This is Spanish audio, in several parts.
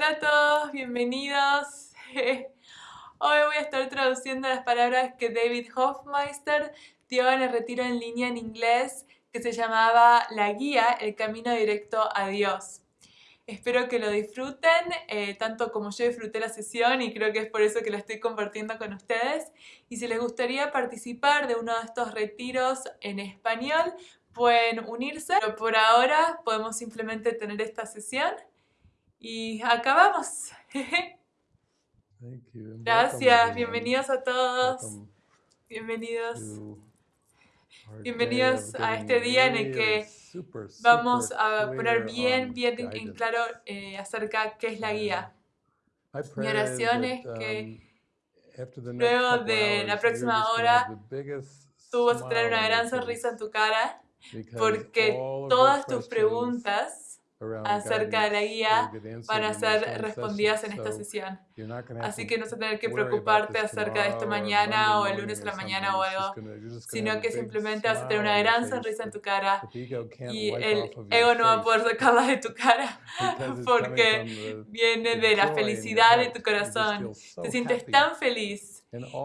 Hola a todos, bienvenidos. Hoy voy a estar traduciendo las palabras que David Hofmeister dio en el retiro en línea en inglés que se llamaba La Guía, el camino directo a Dios. Espero que lo disfruten, eh, tanto como yo disfruté la sesión y creo que es por eso que la estoy compartiendo con ustedes. Y si les gustaría participar de uno de estos retiros en español, pueden unirse, pero por ahora podemos simplemente tener esta sesión y acabamos. Gracias, bienvenidos a todos. Bienvenidos. Bienvenidos a este día en el que vamos a poner bien, bien en claro eh, acerca qué es la guía. Mi oración es que um, luego de la próxima hora tú vas a tener una gran sonrisa en tu cara porque todas tus preguntas acerca de la guía van a ser respondidas en esta sesión. Así que no vas a tener que preocuparte acerca de esto mañana o el lunes a la mañana o algo, sino que simplemente vas a tener una gran sonrisa en tu cara y el ego no va a poder sacarla de tu cara porque viene de la felicidad de tu corazón. Te sientes tan feliz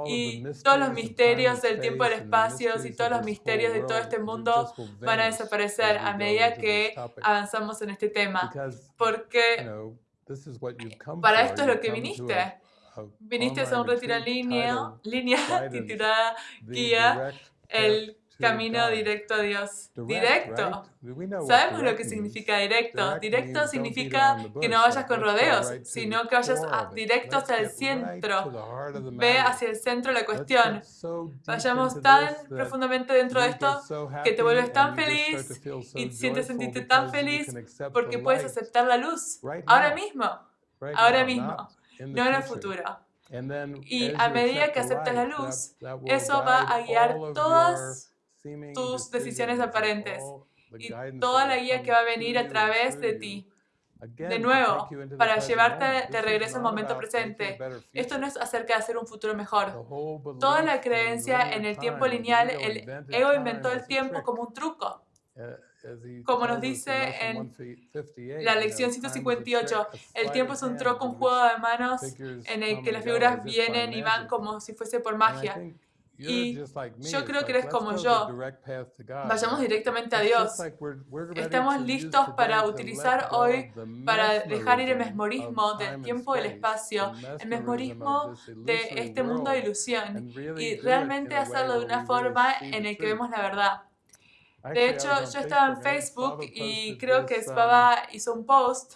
y todos los misterios del tiempo y del espacio y todos los misterios de todo este mundo van a desaparecer a medida que avanzamos en este tema. Porque para esto es lo que viniste. Viniste a un retiro en línea, línea titulada Guía, el camino directo a Dios. Directo. Sabemos lo que significa directo. Directo significa que no vayas con rodeos, sino que vayas directo hacia el centro. Ve hacia el centro la cuestión. Vayamos tan profundamente dentro de esto que te vuelves tan feliz y sientes sentirte tan feliz porque puedes aceptar la luz ahora mismo. Ahora mismo. No en el futuro. Y a medida que aceptas la luz, eso va a guiar todas tus decisiones aparentes y toda la guía que va a venir a través de ti. De nuevo, para llevarte de regreso al momento presente. Esto no es acerca de hacer un futuro mejor. Toda la creencia en el tiempo lineal, el ego inventó el tiempo como un truco. Uh, como nos dice en la lección 158, el tiempo es un truco, un juego de manos en el que las figuras vienen y van como si fuese por magia. Y yo creo que eres como yo. Vayamos directamente a Dios. Estamos listos para utilizar hoy, para dejar ir el mesmorismo del tiempo y del espacio, el mesmorismo de este mundo de ilusión y realmente hacerlo de una forma en la que vemos la verdad. De hecho, yo estaba en Facebook y creo que Spava hizo un post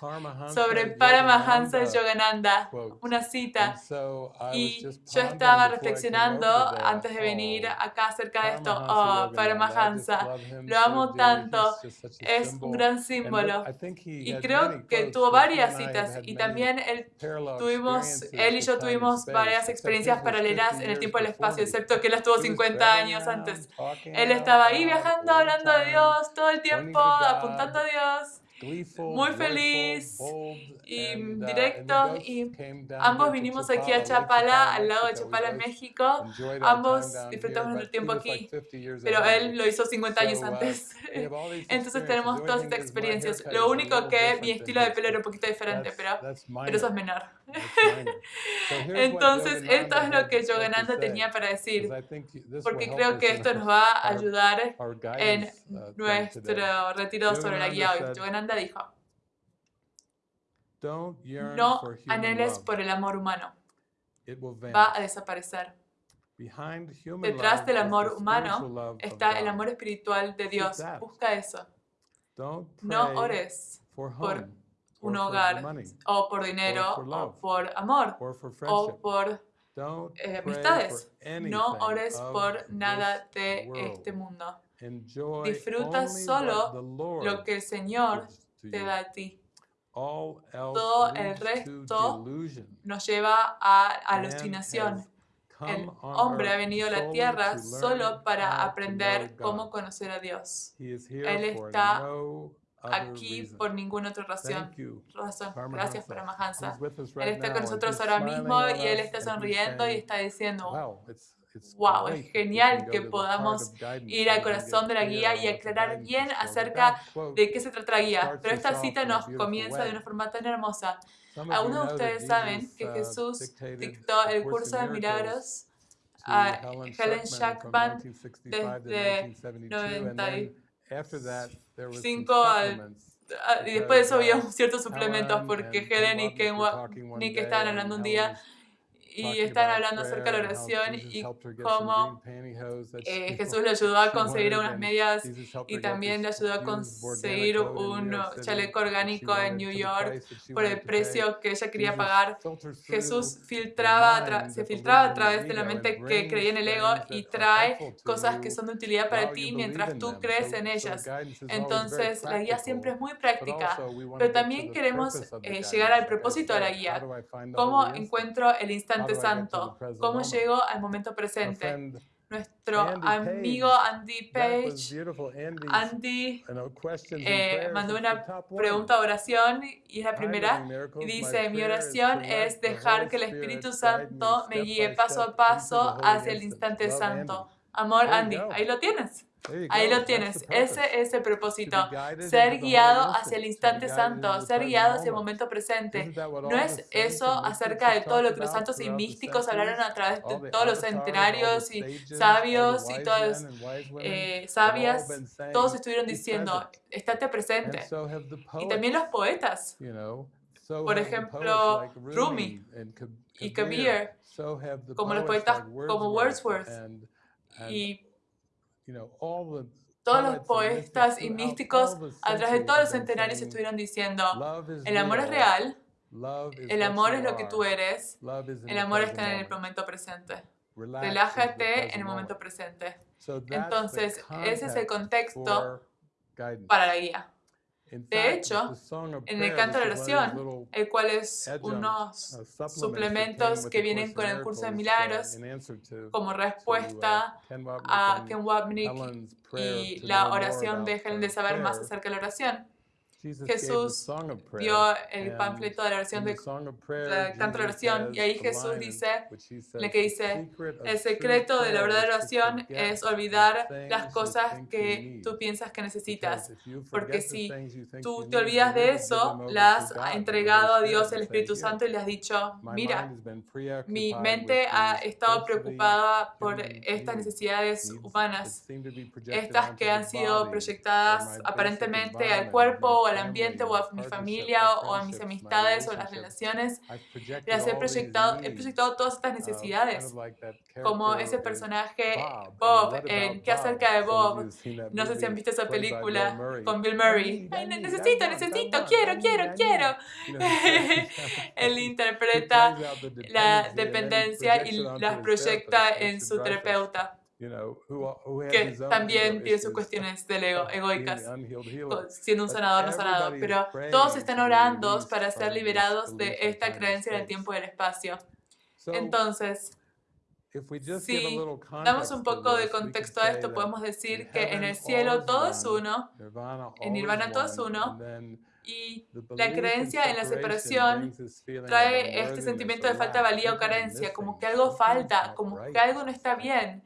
sobre Paramahansa Yogananda, una cita. Y yo estaba reflexionando antes de venir acá acerca de esto. Oh, Paramahansa, lo amo tanto, es un gran símbolo. Y creo que tuvo varias citas. y también él, tuvimos, él y yo tuvimos varias experiencias paralelas en el tiempo y el espacio, excepto que él estuvo 50 años antes. Él estaba ahí viajando, hablando a Dios todo el tiempo, apuntando a Dios. Muy feliz y directo y ambos vinimos aquí a Chapala, al lado de Chapala, México. Ambos disfrutamos nuestro tiempo aquí, pero él lo hizo 50 años antes. Entonces tenemos todas estas experiencias. Lo único que mi estilo de pelo era un poquito diferente, pero, pero eso es menor. Entonces esto es lo que Yogananda tenía para decir, porque creo que esto nos va a ayudar en uh, nuestro retiro sobre la guía hoy. Yogananda dijo, no anheles por el amor humano, va a desaparecer. Detrás del amor humano está el amor espiritual de Dios. Busca eso. No ores por un hogar, o por dinero, o por amor, o por eh, amistades. No ores por nada de este mundo. Disfruta solo lo que el Señor te da a ti. Todo el resto nos lleva a alucinación. El hombre ha venido a la tierra solo para aprender cómo conocer a Dios. Él está aquí por ninguna otra razón. razón. Gracias, Paramahansa. Él está con nosotros ahora mismo y Él está sonriendo y está diciendo, wow, es genial que podamos ir al corazón de la guía y aclarar bien acerca de qué se trata la guía. Pero esta cita nos comienza de una forma tan hermosa. Algunos de ustedes saben que uh, Jesús dictó el curso de milagros a Helen Shackman desde 95 al ah, y después de eso había ciertos suplementos porque Helen y Ken Nick estaban hablando un día y están hablando acerca de la oración y cómo eh, Jesús le ayudó a conseguir unas medias y también le ayudó a conseguir un chaleco orgánico en New York por el precio que ella quería pagar. Jesús filtraba se filtraba a través de la mente que creía en el ego y trae cosas que son de utilidad para ti mientras tú crees en ellas. Entonces, la guía siempre es muy práctica, pero también queremos eh, llegar al propósito de la guía. ¿Cómo encuentro el instante santo. ¿Cómo llego al momento presente? Nuestro amigo Andy Page, Andy eh, mandó una pregunta de oración y es la primera. Y dice, mi oración es dejar que el Espíritu Santo me guíe paso a paso hacia el instante santo. Amor, Andy, ahí lo tienes. Ahí lo tienes. Ese es el propósito. Ser guiado hacia el instante santo, ser guiado hacia el momento presente. ¿No es eso acerca de todo lo que los santos y místicos hablaron a través de todos los centenarios y sabios y todas eh, sabias? Todos estuvieron diciendo, estate presente. Y también los poetas. Por ejemplo, Rumi y Kabir, como los poetas como Wordsworth. Y todos los poetas y místicos a través de todos los centenarios estuvieron diciendo, el amor es real, el amor es lo que tú eres, el amor está en el momento presente. Relájate en el momento presente. Entonces, ese es el contexto para la guía. De hecho, en el canto de oración, el cual es unos suplementos que vienen con el curso de milagros como respuesta a Ken Wapnick y la oración de Helen de saber más acerca de la oración. Jesús dio el panfleto de la oración de la canto de oración y ahí Jesús dice, le que dice, el secreto de la verdadera oración es olvidar las cosas que tú piensas que necesitas, porque si tú te olvidas de eso, las has entregado a Dios el Espíritu Santo y le has dicho, mira, mi mente ha estado preocupada por estas necesidades humanas, estas que han sido proyectadas aparentemente al cuerpo al ambiente o a mi familia o a mis amistades o las relaciones. Las he proyectado, he proyectado todas estas necesidades, como ese personaje Bob, en ¿Qué acerca de Bob? No sé si han visto esa película con Bill Murray. necesito, necesito, quiero, quiero, quiero. Él interpreta la dependencia y las proyecta en su terapeuta que también tiene sus cuestiones del ego, egoicas, siendo un sanador no sanado, pero todos están orando para ser liberados de esta creencia del tiempo y del espacio. Entonces, si damos un poco de contexto a esto, podemos decir que en el cielo todo es uno, en Nirvana todo es uno, y la creencia en la separación trae este sentimiento de falta de valía o carencia, como que algo falta, como que algo no está bien.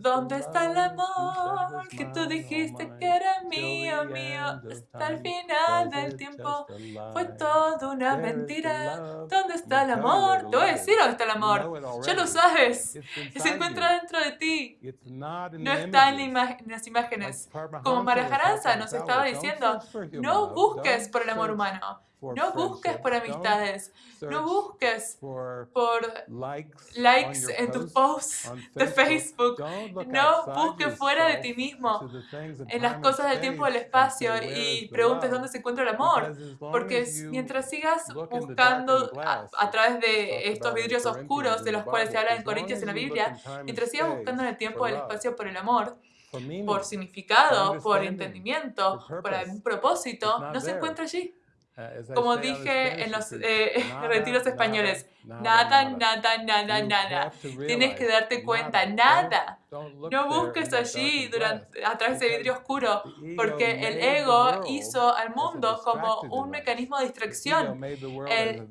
¿Dónde está el amor que tú dijiste que era mío, mío? Hasta el final del tiempo fue todo una mentira. ¿Dónde está el amor? Te voy a decir dónde está el amor. Ya lo sabes. Se encuentra dentro de ti. No está en, las imágenes. Como Marajaranza nos estaba diciendo, no busques por el amor humano. No busques por amistades. No busques por likes en tus posts de Facebook. No busques fuera de ti mismo en las cosas del tiempo y del espacio y preguntes dónde se encuentra el amor. Porque mientras sigas buscando a, través de estos vidrios oscuros de los cuales se habla en Corintios en la Biblia, mientras sigas buscando en el tiempo y el espacio por el amor, por significado, por entendimiento, por algún propósito, no se encuentra allí. Como dije en los eh, retiros españoles, nada, nada, nada, nada. Tienes que darte cuenta, nada, No busques allí durante, a través de vidrio oscuro, porque el ego hizo al mundo como un mecanismo de distracción. El,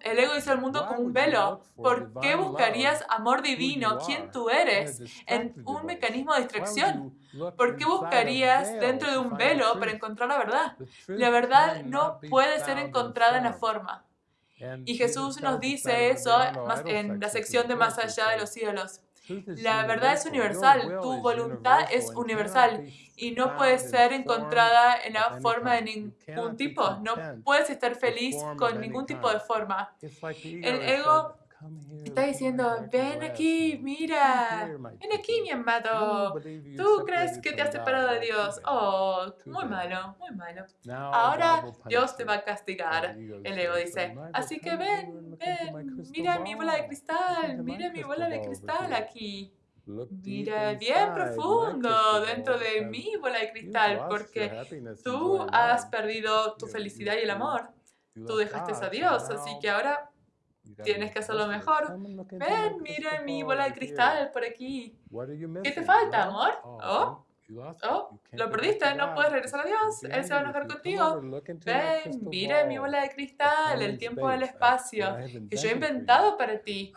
el ego hizo al mundo como un velo. ¿Por qué buscarías amor divino, quién tú eres, en un mecanismo de distracción? ¿Por qué buscarías dentro de un velo para encontrar la verdad? La verdad no puede ser encontrada en la forma. Y Jesús nos dice eso en la sección de más allá de los ídolos. La verdad es universal, tu voluntad es universal y no puede ser encontrada en la forma de ningún tipo. No puedes estar feliz con ningún tipo de forma. El ego Está diciendo, ven aquí, mira, ven aquí, mi amado. Tú crees que te has separado de Dios. Oh, muy malo, muy malo. Ahora Dios te va a castigar, el ego dice. Así que ven, ven, mira mi bola de cristal, mira mi bola de cristal aquí. Mira bien profundo dentro de mi bola de cristal, porque tú has perdido tu felicidad y el amor. Tú dejaste a Dios, así que ahora Tienes que hacerlo mejor. Ven, mira mi bola de cristal por aquí. ¿Qué te falta, amor? Oh, Oh, lo perdiste, no puedes regresar a Dios, Él se va a enojar contigo. Ven, mira mi bola de cristal, el tiempo del espacio, que yo he inventado para ti.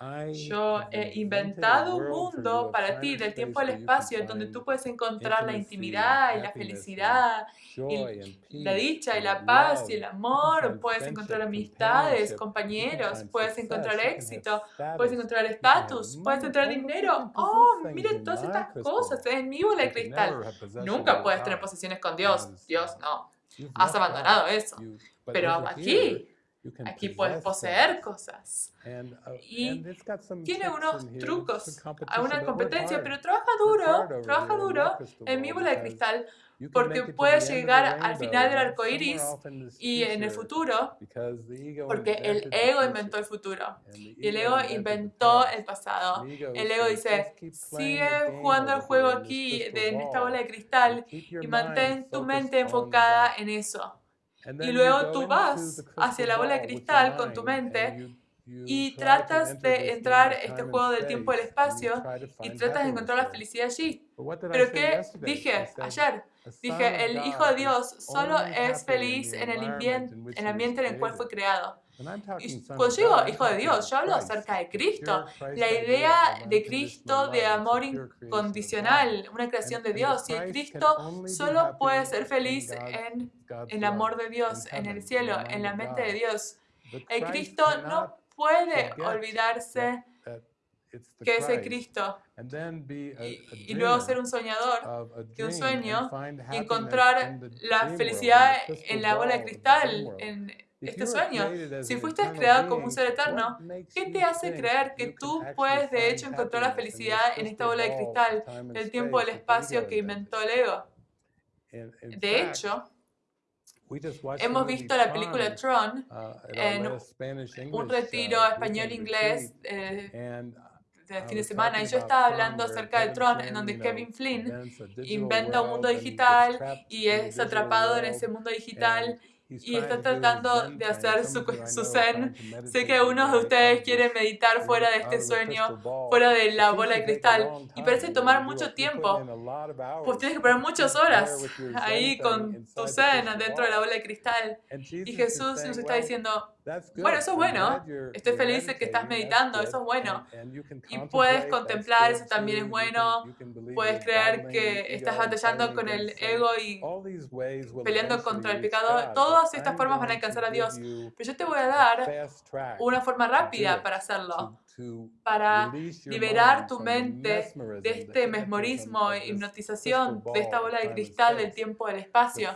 Yo he inventado un mundo para ti, del tiempo del espacio, en donde tú puedes encontrar la intimidad y la felicidad, y la dicha y la paz y el amor. Puedes encontrar amistades, compañeros, puedes encontrar éxito, puedes encontrar estatus, puedes encontrar dinero. Oh, mira todas estas cosas en mi bola de cristal. Nunca puedes tener posesiones con Dios. Dios no. Has abandonado eso. Pero aquí, aquí puedes poseer cosas. Uh, y tiene unos trucos, hay una competencia, pero trabaja duro, trabaja duro en mi bola de cristal porque puedes llegar al final del arco iris y en el futuro, porque el ego inventó el futuro. y el ego inventó el pasado. El ego dice, sigue jugando el juego aquí, en esta bola de cristal, y mantén tu mente enfocada en eso. Y luego tú vas hacia la bola de cristal con tu mente y tratas de entrar este juego del tiempo y el espacio y tratas de encontrar la felicidad allí. Pero ¿qué dije ayer? Dije, el Hijo de Dios solo es feliz en el, ambiente, en el ambiente en el cual fue creado. Y cuando digo Hijo de Dios, yo hablo acerca de Cristo. La idea de Cristo de amor incondicional, una creación de Dios. Y el Cristo solo puede ser feliz en el amor de Dios, en el cielo, en la mente de Dios. El Cristo no puede olvidarse que es el Cristo y, luego ser un soñador de un sueño y encontrar la felicidad en la bola de cristal, en este sueño. Si fuiste creado como un ser eterno, ¿qué te hace creer que tú puedes de hecho encontrar la felicidad en esta bola de cristal, el tiempo del espacio que inventó el ego? De hecho, Hemos visto la película Tron uh, en un retiro español-inglés eh, de fin de semana y yo estaba hablando acerca de Tron en donde Kevin Flynn inventa un mundo digital y es atrapado en ese mundo digital y está tratando de hacer su, su zen. Sé que unos de ustedes quieren meditar fuera de este sueño, fuera de la bola de cristal, y parece tomar mucho tiempo. Pues tienes que poner muchas horas ahí con tu zen dentro de la bola de cristal. Y Jesús nos está diciendo, bueno, eso es bueno. Estoy feliz de que estás meditando, eso es bueno. Y puedes contemplar, eso también es bueno. Puedes creer que estás batallando con el ego y peleando contra el pecado. Todas estas formas van a alcanzar a Dios. Pero yo te voy a dar una forma rápida para hacerlo para liberar tu mente de este mesmorismo e hipnotización, de esta bola de cristal del tiempo del espacio.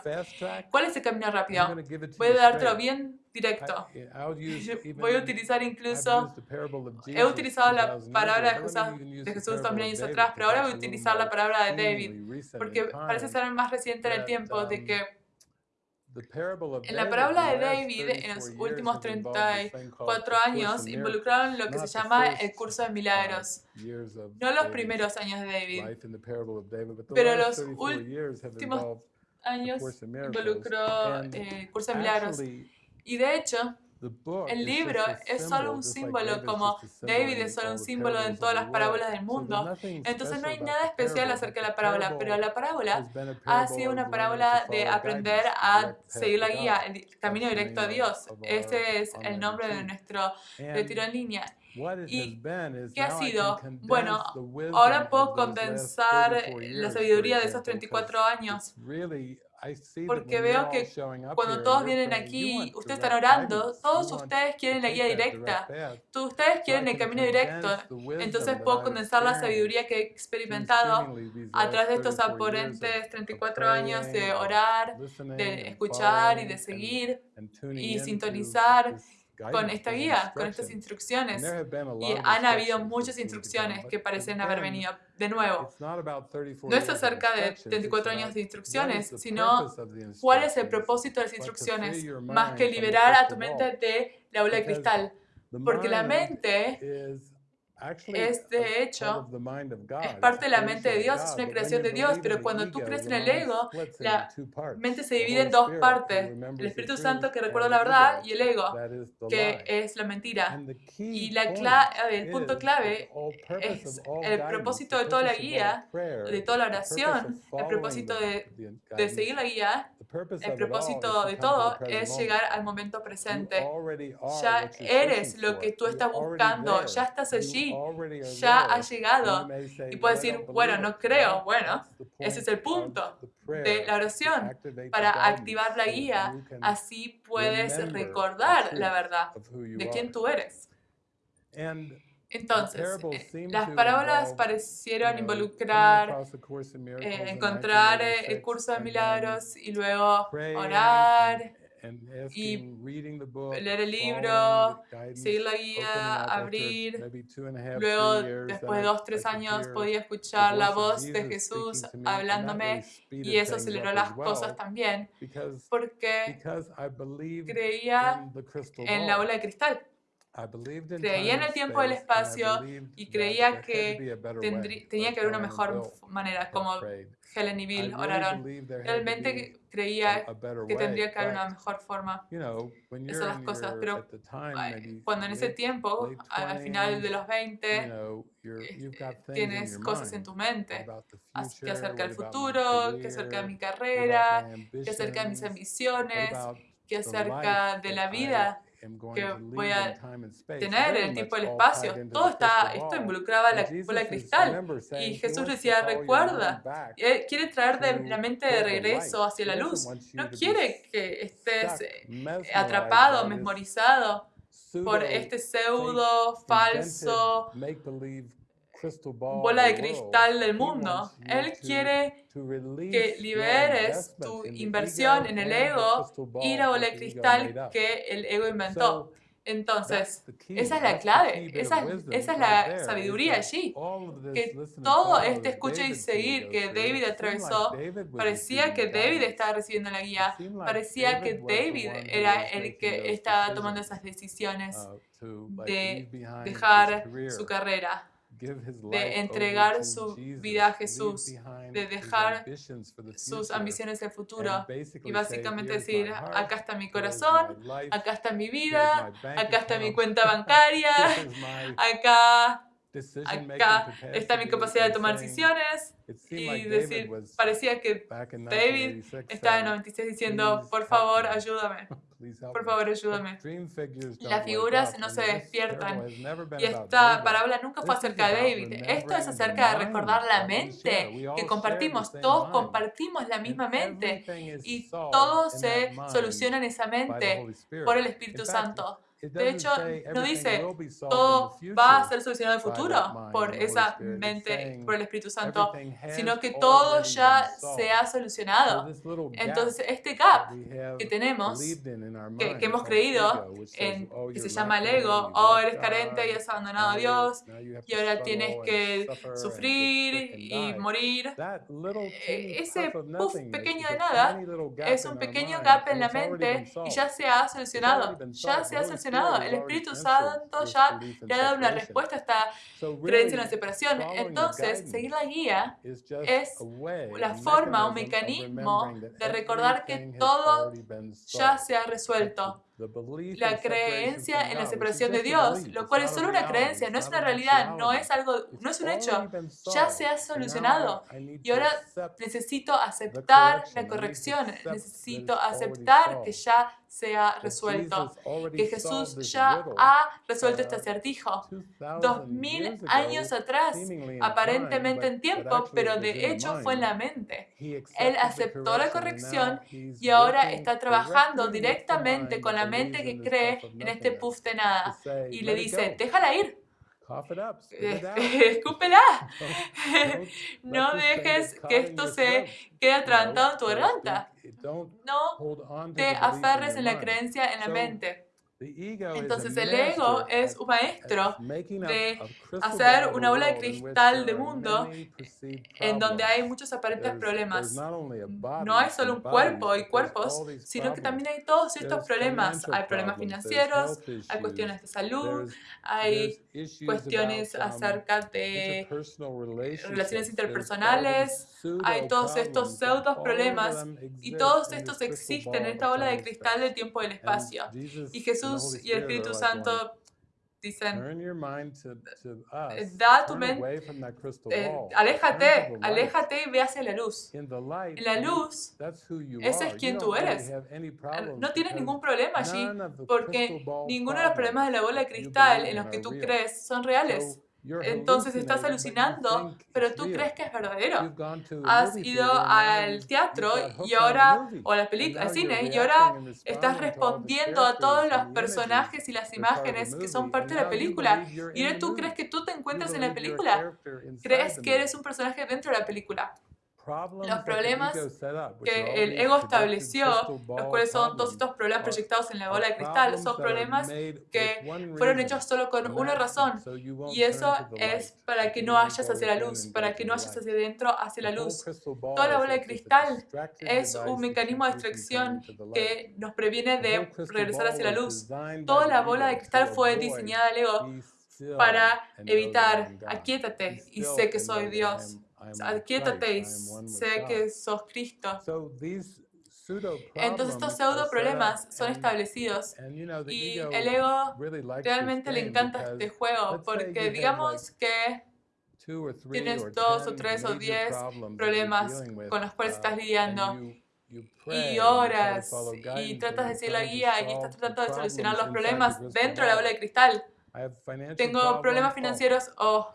¿Cuál es el camino rápido? Voy a dártelo bien directo. Voy a utilizar incluso, he utilizado la palabra de Jesús, Jesús también años atrás, pero ahora voy a utilizar la palabra de David, porque parece ser más reciente en el tiempo de que en la parábola de David, en los últimos 34 años, involucraron lo que se llama el curso de milagros. No los primeros años de David, pero los últimos años involucró el curso de milagros. Y de hecho, el libro es solo un símbolo, como David es solo un símbolo en todas las parábolas del mundo. Entonces no hay nada especial acerca de la parábola, pero la parábola ha sido una parábola de aprender a seguir la guía, el camino directo a Dios. Este es el nombre de nuestro retiro en línea. ¿Y qué ha sido? Bueno, ahora puedo condensar la sabiduría de esos 34 años porque veo que cuando todos vienen aquí, ustedes están orando, todos ustedes quieren la guía directa, todos ustedes quieren el camino directo. Entonces puedo condensar la sabiduría que he experimentado a través de estos aparentes 34 años de orar, de escuchar y de seguir y sintonizar con esta guía, con estas instrucciones. Y han habido muchas instrucciones que parecen haber venido. De nuevo, no es acerca de 34 años de instrucciones, sino cuál es el propósito de las instrucciones, más que liberar a tu mente de la bola de cristal. Porque la mente es de hecho, es parte de la mente de Dios, es una creación de Dios, pero cuando tú crees en el ego, la mente se divide en dos partes, el Espíritu Santo que recuerda la verdad y el ego, que es la mentira. Y la el punto clave es el propósito de toda la guía, de toda la oración, el propósito de, de seguir la guía el propósito de todo es llegar al momento presente. Ya eres lo que tú estás buscando, ya estás allí, ya has llegado. Y puedes decir, bueno, no creo. Bueno, ese es el punto de la oración para activar la guía. Así puedes recordar la verdad de quién tú eres. Entonces, eh, las parábolas parecieron involucrar, eh, encontrar eh, el curso de milagros y luego orar y leer el libro, seguir la guía, abrir. Luego, después de dos, tres años, podía escuchar la voz de Jesús hablándome y eso aceleró las cosas también porque creía en la bola de cristal. Creía en el tiempo y el espacio y creía que tenía que haber una mejor manera, como Helen y Bill oraron. Realmente creía que tendría que haber una mejor forma de hacer las cosas, pero cuando en ese tiempo, al final de los 20, eh, tienes cosas en tu mente. que acerca del futuro, que acerca de mi carrera, que acerca de mis ambiciones, que acerca de la vida que voy a tener el tiempo y el espacio. Todo está, esto involucraba la bola de cristal. Y Jesús decía, recuerda, Él quiere traer de la mente de regreso hacia la luz. No quiere que estés eh, atrapado, mesmorizado por este pseudo, falso, bola de cristal del mundo. Él quiere que liberes tu inversión en el ego y la bola de cristal que el ego inventó. Entonces, esa es la clave, esa, esa es la sabiduría allí, que todo este escucha y seguir que David atravesó, parecía que David estaba recibiendo la guía, parecía que David era el que estaba tomando esas decisiones uh, de dejar su carrera de entregar su vida a Jesús, de dejar sus ambiciones del futuro y básicamente decir, acá está mi corazón, acá está mi vida, acá está mi cuenta bancaria, acá acá está mi capacidad de tomar decisiones. Y decir, parecía que David estaba en 96 diciendo, por favor, ayúdame, por favor, ayúdame. Las figuras no se despiertan. y esta parábola nunca fue acerca de David. Esto es acerca de recordar la mente que compartimos. Todos compartimos la misma mente. y todo se soluciona en esa mente por el Espíritu Santo. De hecho, no dice todo va a ser solucionado en el futuro por esa mente, por el Espíritu Santo, sino que todo ya se ha solucionado. Entonces, este gap que tenemos, que, hemos creído, en, que se llama el ego, oh, eres carente y has abandonado a Dios, y ahora tienes que sufrir y morir. Eh, ese puff pequeño de nada es un pequeño gap en la mente y ya se ha solucionado. Ya se ha solucionado el Espíritu Santo ya le ha dado una respuesta a esta creencia en la separación. Entonces, seguir la guía es la forma, un mecanismo de recordar que todo ya se ha resuelto la creencia en la separación de Dios, lo cual es solo una creencia, no es una realidad, no es algo, no es un hecho. Ya se ha solucionado. Y ahora necesito aceptar la corrección, necesito aceptar que ya se ha resuelto, que Jesús ya ha resuelto este acertijo. Dos mil años atrás, aparentemente en tiempo, pero de hecho fue en la mente. Él aceptó la corrección y ahora está trabajando directamente con la mente que cree en este puff de nada. Y le dice, déjala ir. Escúpela. No dejes que esto se quede atragantado en tu garganta. No te aferres en la creencia en la mente. Entonces el ego es un maestro de hacer una bola de cristal de mundo en donde hay muchos aparentes problemas. No hay solo un cuerpo y cuerpos, sino que también hay todos estos problemas. Hay problemas financieros, hay cuestiones de salud, hay cuestiones acerca de relaciones interpersonales, hay todos estos pseudos problemas y todos estos existen en esta bola de cristal del tiempo y del espacio. Y Jesús y el Espíritu Santo dicen, eh, da tu mente, eh, aléjate, aléjate y ve hacia la luz. En la luz, ese es quien tú eres. No tienes ningún problema allí, porque ninguno de los problemas de la bola de cristal en los que tú crees son reales. Entonces estás alucinando, pero tú crees que es verdadero. Has ido al teatro y ahora, o a la película, al cine, y ahora estás respondiendo a todos los personajes y las imágenes que son parte de la película. Y ahora tú crees que tú te encuentras en la película. Crees que eres un personaje dentro de la película los problemas que el ego estableció, los cuales son todos estos problemas proyectados en la bola de cristal, son problemas que fueron hechos solo con una razón, y eso es para que no hayas hacia la luz, para que no hayas hacia adentro, hacia la luz. Toda la bola de cristal es un mecanismo de distracción que nos previene de regresar hacia la luz. Toda la bola de cristal fue diseñada al ego para evitar, aquíétate y sé que soy Dios. Y sé que sos Cristo. Entonces estos pseudo problemas son establecidos y el ego realmente le encanta este juego porque digamos que tienes dos o tres o diez problemas con los cuales estás lidiando y oras y tratas de seguir la guía y estás tratando de solucionar los problemas dentro de la bola de cristal. Tengo problemas financieros o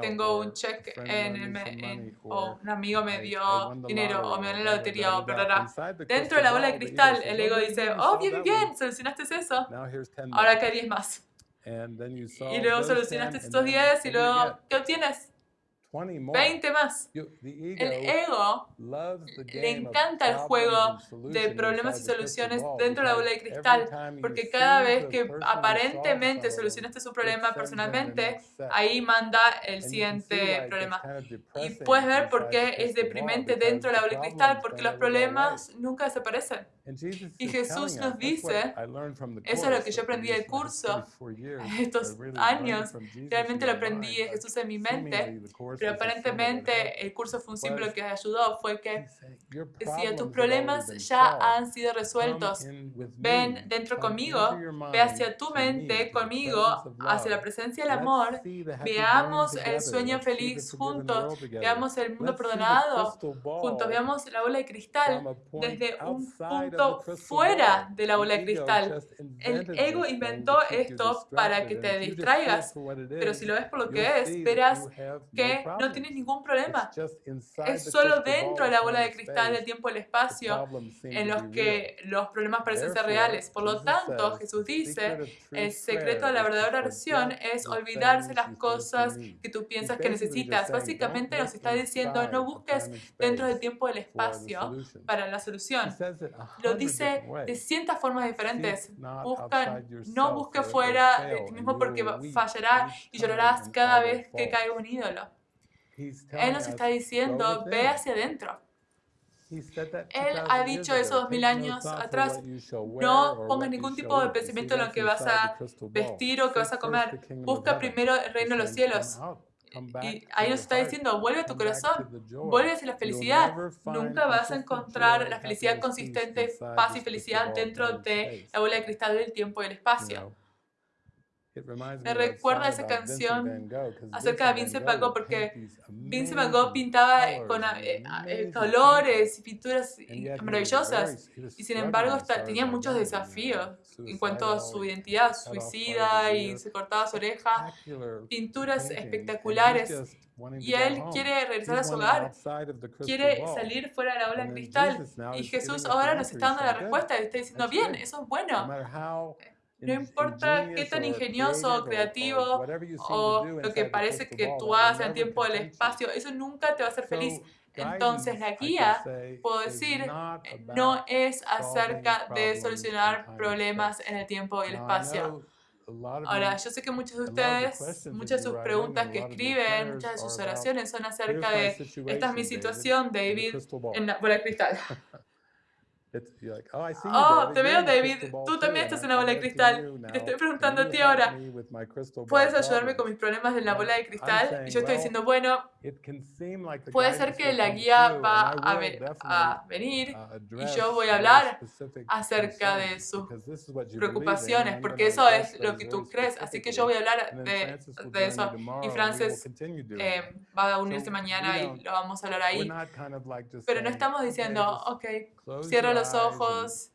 tengo un cheque en el mail o un amigo me dio dinero o me dio la lotería o bla, Dentro de la bola de cristal, el ego dice, oh, bien, bien, solucionaste eso. Ahora que hay 10 más. Y luego solucionaste estos 10 y luego, ¿qué obtienes? 20 más. El ego le encanta el juego de problemas y soluciones dentro de la bola de cristal, porque cada vez que aparentemente solucionaste su problema personalmente, ahí manda el siguiente problema. Y puedes ver por qué es deprimente dentro de la bola de cristal, porque los problemas nunca desaparecen. Y Jesús nos dice, eso es lo que yo aprendí del curso. estos años, realmente lo aprendí de Jesús en mi mente, pero aparentemente el curso fue un símbolo que ayudó, fue que decía, tus problemas ya han sido resueltos, ven dentro conmigo, ve hacia tu mente conmigo, hacia la presencia del amor, veamos el sueño feliz juntos, veamos el mundo perdonado juntos, veamos la bola de cristal desde un punto fuera de la bola de cristal. El ego inventó esto para que te distraigas, pero si lo ves por lo que es, verás que no tienes ningún problema. Es solo dentro de la bola de cristal del tiempo y el espacio en los que los problemas parecen ser reales. Por lo tanto, Jesús dice, el secreto de la verdadera oración es olvidarse las cosas que tú piensas que necesitas. Básicamente nos está diciendo, no busques dentro del tiempo y el espacio para la solución. Lo dice de cientas formas diferentes. Busca, no busque fuera de ti mismo porque fallarás y llorarás cada vez que caiga un ídolo. Él nos está diciendo, ve hacia adentro. Él ha dicho eso dos mil años atrás. No pongas ningún tipo de pensamiento en lo que vas a vestir o que vas a comer. Busca primero el reino de los cielos y ahí nos está diciendo, vuelve a tu corazón, vuelve hacia la felicidad. Nunca vas a encontrar la felicidad consistente, paz y felicidad dentro de la bola de cristal del tiempo y el espacio. Me recuerda esa canción acerca de Vincent Van Gogh porque Vincent Van Gogh pintaba con eh, eh, colores y pinturas maravillosas. y sin embargo tenía muchos desafíos en cuanto a su identidad suicida y se cortaba su oreja, pinturas espectaculares. y él quiere regresar a su hogar, quiere salir fuera de la ola de cristal. Y Jesús ahora nos está dando la respuesta y está diciendo, bien, eso es bueno. No importa qué tan ingenioso o creativo o lo que parece que tú hagas en el tiempo del espacio, eso nunca te va a hacer feliz. Entonces la guía, puedo decir, no es acerca de solucionar problemas en el tiempo y el espacio. Ahora, yo sé que muchos de ustedes, muchas de sus preguntas que escriben, muchas de sus oraciones son acerca de, esta es mi situación, David, en la bola de cristal. Oh, oh, te veo, David. Tú también estás en la bola de cristal. te estoy preguntando a ti ahora, ¿puedes ayudarme con mis problemas de la bola de cristal? Y yo estoy diciendo, bueno, puede ser que la guía va a, venir uh, y yo voy a hablar acerca de sus preocupaciones, porque eso es lo que tú crees. Así que yo voy a hablar de, eso. Y Frances eh, va a unirse mañana y lo vamos a hablar ahí. Pero no estamos diciendo, ok, cierra los ojos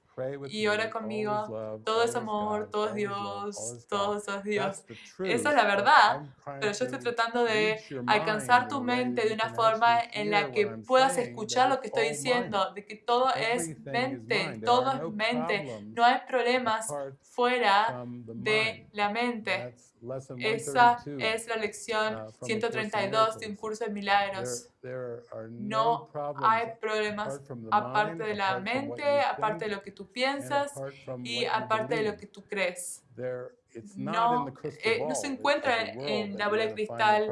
y ora conmigo. Todo es amor, todo es Dios, todo es Dios. Esa es la verdad, pero yo estoy tratando de alcanzar tu mente de una forma en la que puedas escuchar lo que estoy diciendo, de que todo es mente, todo es mente. No hay problemas fuera de la mente. Esa es la lección 132 uh, de un curso de milagros. No hay problemas aparte de la mente, aparte de lo que tú piensas y aparte de lo que tú crees no, eh, no se encuentra en la bola de cristal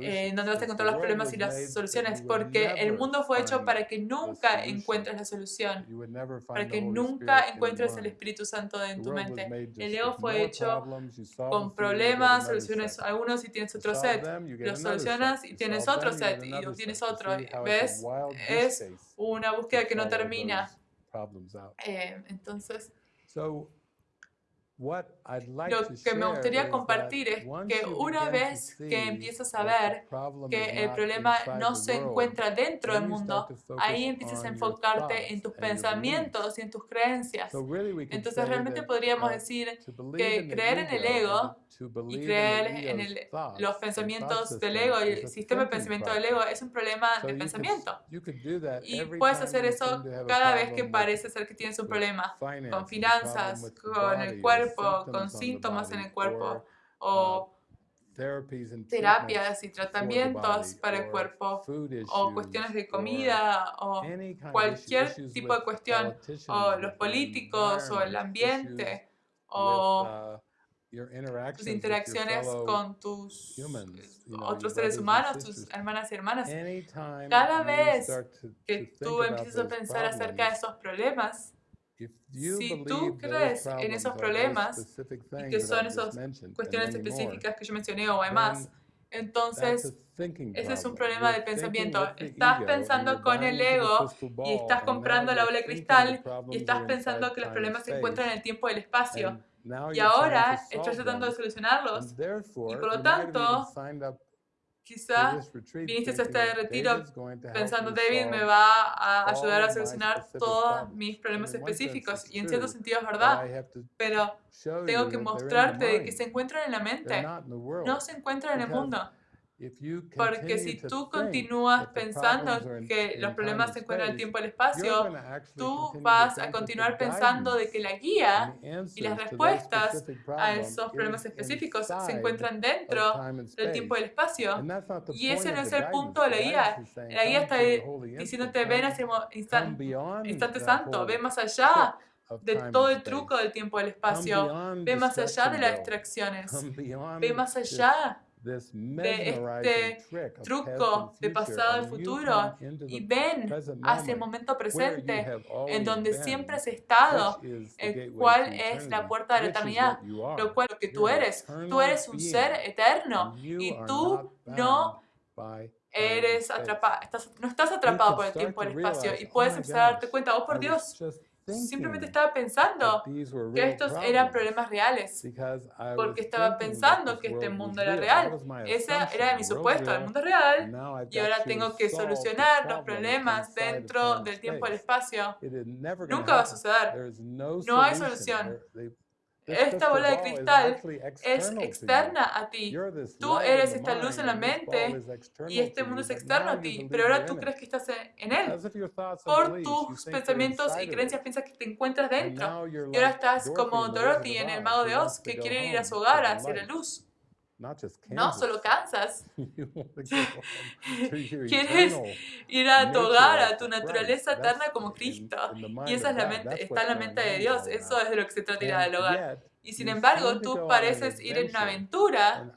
eh, donde vas a encontrar los problemas y las soluciones, porque el mundo fue hecho para que nunca encuentres la solución, para que nunca encuentres el Espíritu Santo en tu mente. El ego fue hecho con problemas, soluciones algunos y tienes otro set, los solucionas y tienes otro set y tienes otro. ¿Ves? Es una búsqueda que no termina. Eh, entonces... Lo que me gustaría compartir es que una vez que empiezas a ver que el problema no se encuentra dentro del mundo, ahí empiezas a enfocarte en tus pensamientos y en tus creencias. Entonces realmente podríamos decir que creer en el ego y creer en los pensamientos del ego y el sistema de pensamiento del ego es un problema de pensamiento. Y puedes hacer eso cada vez que parece ser que tienes un problema con finanzas, con el cuerpo, con síntomas en el cuerpo o terapias y tratamientos para el cuerpo o cuestiones de comida o cualquier tipo de cuestión o los políticos o el ambiente o uh, tus interacciones con tus otros seres humanos, tus hermanas y hermanas. Cada vez que tú empiezas a pensar acerca de esos problemas, si tú crees en esos problemas y que son esas cuestiones específicas que yo mencioné o hay más, entonces ese es un problema de pensamiento. Estás pensando con el ego y estás comprando la bola de cristal y estás pensando que los problemas se encuentran en el tiempo y el espacio. Y ahora estás tratando de solucionarlos. Y por lo tanto, Quizá viniste a este retiro pensando, David me va a ayudar a solucionar todos mis problemas específicos. Y en cierto sentido es verdad. Pero tengo que mostrarte que se encuentran en la mente. No se encuentran en el mundo. Porque si tú continúas pensando que los problemas se encuentran en el tiempo y el espacio, tú vas a continuar pensando de que la guía y las respuestas a esos problemas específicos se encuentran dentro del tiempo y el espacio. Y ese no es el punto de la guía. La guía está diciéndote, ven hacia el instante santo, ve más allá de todo el truco del tiempo y el espacio, ve más allá de las distracciones, ve más allá de este truco de pasado y futuro y ven hacia el momento presente en donde siempre has estado, el cual es la puerta de la eternidad, lo cual que tú eres, tú eres un ser eterno y tú no eres atrapado, no estás atrapado por el tiempo y el espacio y puedes empezar a darte cuenta, oh por Dios, simplemente estaba pensando que estos eran problemas reales, porque estaba pensando que este mundo era real. Ese era mi supuesto, el mundo es real, y ahora tengo que solucionar los problemas dentro del tiempo y el espacio. Nunca va a suceder. No hay solución. Esta bola de cristal es externa a ti. Tú eres esta luz en la mente y este mundo es externo a ti, pero ahora tú crees que estás en él. Por tus pensamientos y creencias piensas que te encuentras dentro. Y ahora estás como Dorothy en El Mago de Oz, que quiere ir a su hogar hacia la luz. No solo cansas. Quieres ir a tu hogar, a tu naturaleza eterna como Cristo. Y esa es la mente, está en la mente de Dios. Eso es de lo que se trata ir al hogar. Y sin embargo, tú pareces ir en una aventura.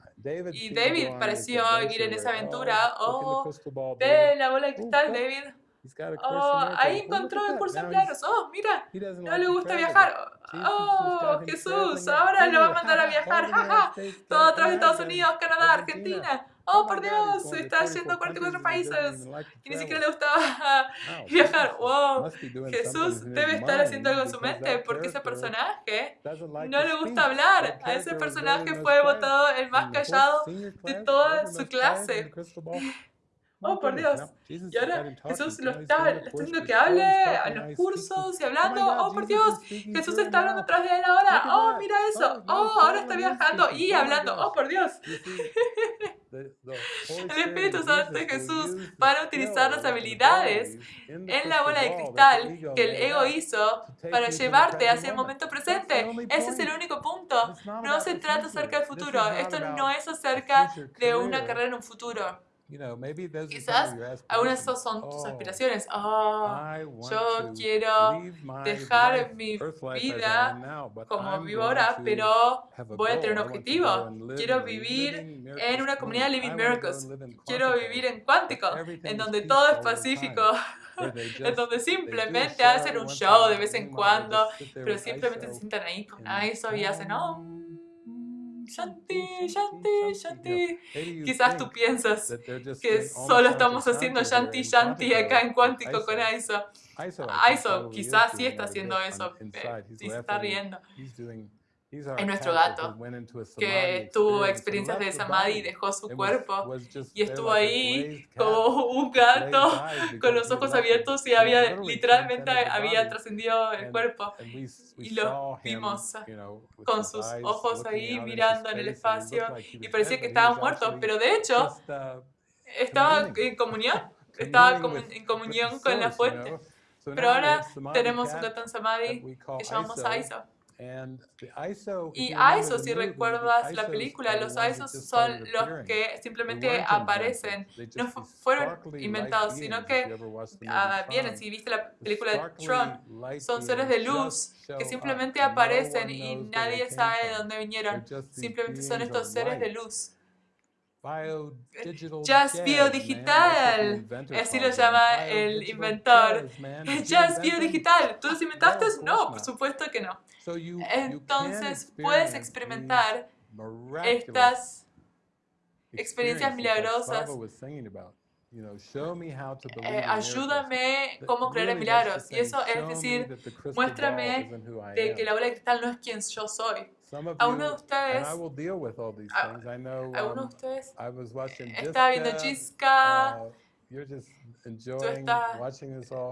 Y David pareció ir en esa aventura. Oh, ve la bola de cristal, David. Oh, ahí encontró el curso de milagros. Oh, mira, no le gusta viajar. Oh, Jesús, ahora lo va a mandar a viajar. Todo a través de Estados Unidos, Canadá, Argentina. Oh, por Dios, está yendo a 44 países y ni siquiera le gustaba viajar. Wow, Jesús debe estar haciendo algo en su mente porque ese personaje no le gusta hablar. A ese personaje fue votado el más callado de toda su clase. Oh, por Dios. Y ahora Jesús lo está, haciendo que hable a los cursos y hablando. Oh, por Dios. Jesús está hablando atrás de él ahora. Oh, mira eso. Oh, ahora está viajando y hablando. Oh, por Dios. El Espíritu Santo de Jesús para utilizar las habilidades en la bola de cristal que el ego hizo para llevarte hacia el momento presente. Ese es el único punto. No se trata acerca del futuro. Esto no es acerca de una carrera en un futuro. Quizás algunas de esas son tus oh, aspiraciones. Oh, yo quiero dejar mi vida como vivo ahora, pero voy a tener un objetivo. Quiero vivir en una comunidad Living Miracles. Quiero vivir en cuántico, en donde todo es pacífico. en donde simplemente hacen un show de vez en cuando, pero simplemente se sientan ahí con eso y hacen, oh, Shanti, Shanti, Shanti. Quizás tú piensas que solo estamos haciendo Shanti, Shanti acá en Cuántico con Aiso. Aiso quizás sí está haciendo eso, sí se está riendo es nuestro gato, que tuvo experiencias de samadhi y dejó su cuerpo y estuvo ahí como un gato con los ojos abiertos y había literalmente había trascendido el cuerpo y lo vimos con sus ojos ahí mirando en el espacio y parecía que estaba muerto, pero de hecho uh, estaba en comunión, estaba en comunión con la fuente. Pero ahora tenemos un gato en samadhi que llamamos Aiso. Y ISO, si recuerdas la película, los ISOs son los que simplemente aparecen, no fueron inventados, sino que ah, vienen, si viste la película de Tron, son seres de luz que simplemente aparecen y nadie sabe de dónde vinieron, simplemente son estos seres de luz. Just Biodigital, así lo llama el inventor. Just Biodigital, ¿tú los inventaste? No, por supuesto que no. Entonces puedes experimentar estas experiencias milagrosas eh, ayúdame cómo creer en milagros. Y eso es decir, muéstrame de que la bola de cristal no es quien yo soy. A uno de ustedes, a, uno de ustedes estaba viendo Chisca, uh, tú estás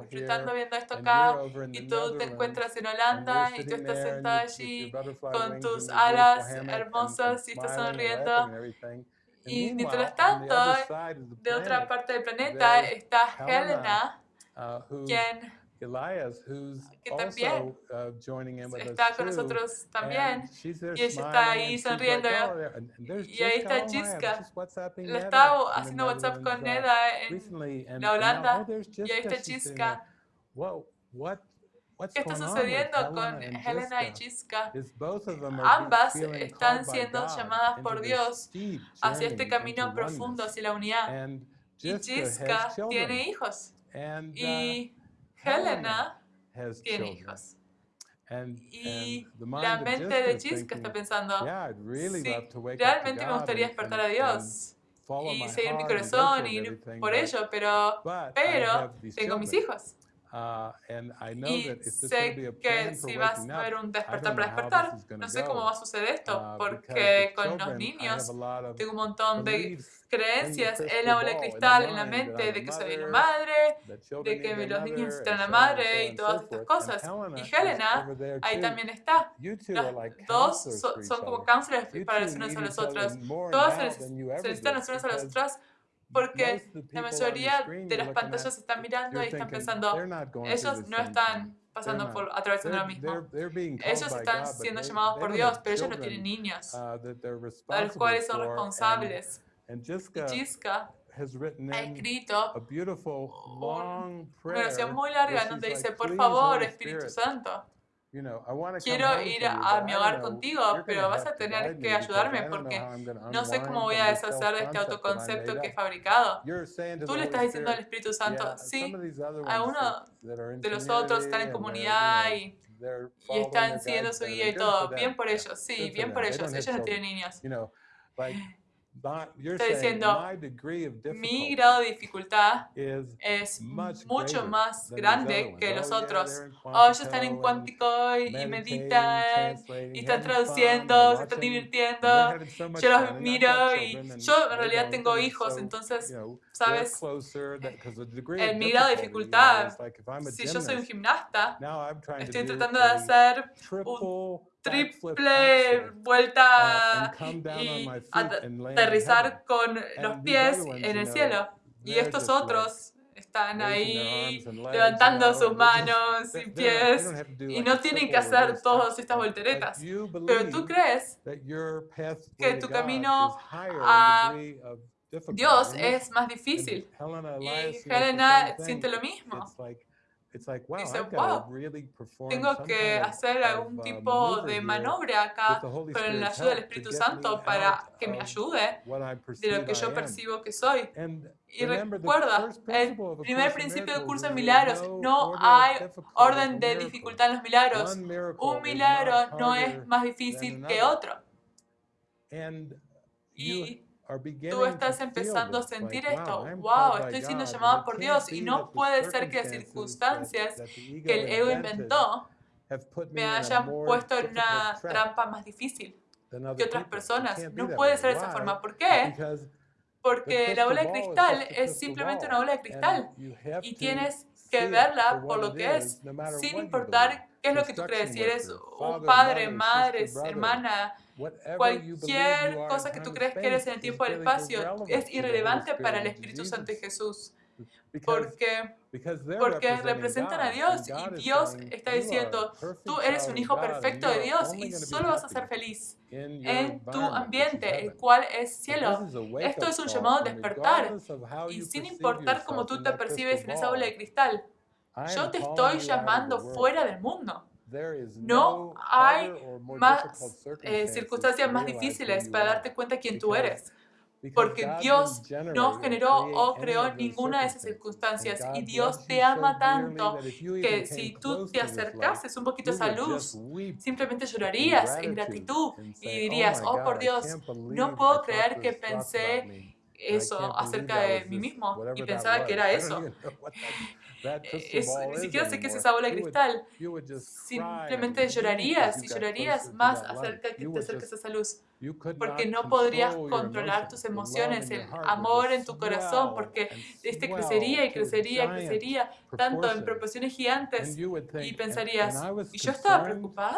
disfrutando viendo esto acá y tú te encuentras en Holanda y tú estás sentada allí con tus alas hermosas y estás sonriendo y mientras tanto, de otra parte del planeta está Helena, uh, quien que también uh, está con nosotros también. y ella está ahí sonriendo. Y ahí está Jiska le estaba haciendo WhatsApp con Neda en la Holanda. Y ahí está Jiska ¿Qué está sucediendo con Helena y Jiska? Ambas están siendo llamadas por Dios hacia este camino profundo, hacia la unidad. Y Jiska tiene hijos. Y Helena tiene hijos. Y la mente de Jiska está pensando, sí, realmente me gustaría despertar a Dios y seguir mi corazón y ir por ello, pero, pero tengo mis hijos. Uh, y sé que si vas a ver un despertar para despertar, no sé cómo va a suceder esto, uh, porque con los niños tengo un montón de creencias. en la bola de cristal, en la mente, de que soy una madre, de que los niños necesitan a la madre y todas estas cosas. Y Helena, ahí también está. Los dos son como cánceres para los unos a los otros. Todos se necesitan los unos a los otros porque la mayoría de las pantallas están mirando y están pensando, ellos no están pasando por atravesando lo mismo. Ellos están siendo llamados por Dios, pero ellos no tienen niños, uh, a los cuales son responsables. Y Jiska ha escrito una oración muy larga donde dice, por favor, Espíritu Santo, Quiero ir a mi hogar contigo, pero vas a tener que ayudarme porque no sé cómo voy a deshacer de este autoconcepto que he fabricado. Tú le estás diciendo al Espíritu Santo, sí, algunos de los otros están en comunidad y, y están siguiendo su guía y todo. Bien por ellos, sí, bien por ellos. Ellos no tienen niños. Está diciendo, mi grado de dificultad es mucho más grande que los otros. Oh, ellos están en cuántico y, meditan y están traduciendo, se están divirtiendo. Yo los miro y yo en realidad tengo hijos, entonces, ¿sabes? En mi grado de dificultad, si yo soy un gimnasta, estoy tratando de hacer un triple vuelta y aterrizar con los pies en el cielo. Y estos otros están ahí levantando sus manos y pies y no tienen que hacer todas estas volteretas. Pero tú crees que tu camino a Dios es más difícil. Y Helena siente lo mismo. Dice, wow, tengo que hacer algún uh, tipo de maniobra acá con la ayuda del Espíritu Santo para que me ayude de lo que yo percibo que soy. Y recuerda, el primer principio del curso de milagros, no hay orden de dificultad en los milagros. Un milagro no es más difícil que otro. Y Tú estás empezando a sentir esto. Wow, estoy siendo llamado por Dios y no puede ser que las circunstancias que el ego inventó me hayan puesto en una trampa más difícil que otras personas. No puede ser de esa forma. ¿Por qué? Porque la bola de cristal es simplemente una bola de cristal y tienes que verla por lo que es, sin importar qué es lo que tú crees. Si eres un padre, madre, hermana, Cualquier cosa que tú crees que eres en el tiempo y el espacio es irrelevante para el Espíritu Santo de Jesús. Porque, porque representan a Dios y Dios está diciendo, tú eres un hijo perfecto de Dios y solo vas a ser feliz en tu ambiente, el cual es cielo. Esto es un llamado a despertar y sin importar cómo tú te percibes en esa bola de cristal, yo te estoy llamando fuera del mundo. No hay más eh, circunstancias más difíciles para darte cuenta quién tú eres. Porque Dios no generó o creó ninguna de esas circunstancias y Dios te ama tanto que si tú te acercases un poquito a esa luz, simplemente llorarías en gratitud y dirías, oh por Dios, no puedo creer que pensé eso acerca de mí mismo y pensaba que era eso. Eh, ni siquiera sé qué es esa bola de cristal. Simplemente llorarías y llorarías más acerca que te acerques a esa luz. Porque no podrías controlar tus emociones, el amor en tu corazón, porque este crecería y crecería y crecería tanto en proporciones gigantes. Y pensarías, ¿y yo estaba preocupada?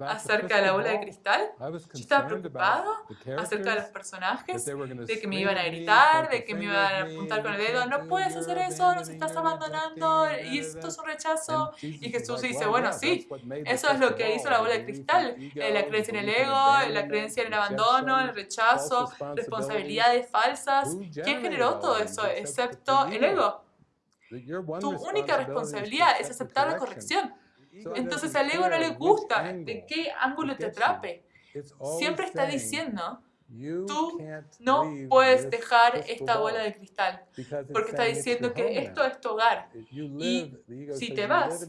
Acerca de la bola de cristal. Yo estaba preocupado acerca de los personajes, de que me iban a gritar, de que me iban a apuntar con el dedo. No puedes hacer eso, nos estás abandonando y esto es un rechazo. Y Jesús dice, bueno, sí, eso es lo que hizo la bola de cristal. Eh, la creencia en el ego, la creencia en el abandono, el rechazo, responsabilidades falsas. ¿Quién generó todo eso excepto el ego? Tu única responsabilidad es aceptar la corrección Entonces al ego no le gusta de qué ángulo te atrape. Siempre está diciendo, tú no puedes dejar esta bola de cristal, porque está diciendo que esto es tu hogar. Y si te vas,